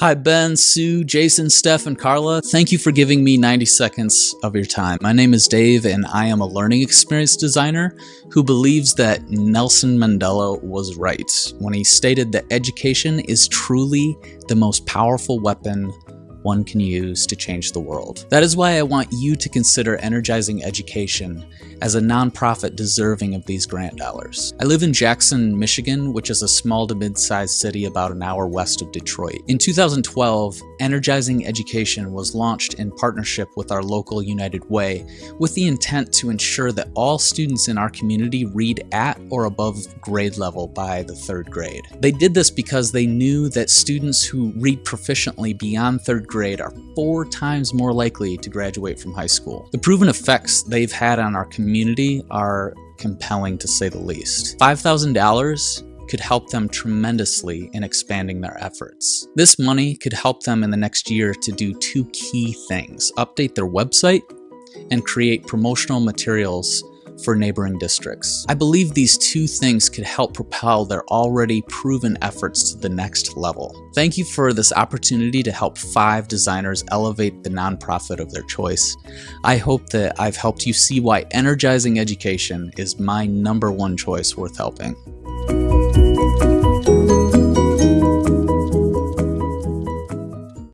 Hi, Ben, Sue, Jason, Steph, and Carla. Thank you for giving me 90 seconds of your time. My name is Dave, and I am a learning experience designer who believes that Nelson Mandela was right when he stated that education is truly the most powerful weapon one can use to change the world. That is why I want you to consider Energizing Education as a nonprofit deserving of these grant dollars. I live in Jackson, Michigan, which is a small to mid-sized city about an hour west of Detroit. In 2012, Energizing Education was launched in partnership with our local United Way with the intent to ensure that all students in our community read at or above grade level by the third grade. They did this because they knew that students who read proficiently beyond third grade are four times more likely to graduate from high school. The proven effects they've had on our community are compelling to say the least. $5,000 could help them tremendously in expanding their efforts. This money could help them in the next year to do two key things, update their website and create promotional materials for neighboring districts. I believe these two things could help propel their already proven efforts to the next level. Thank you for this opportunity to help five designers elevate the nonprofit of their choice. I hope that I've helped you see why energizing education is my number one choice worth helping.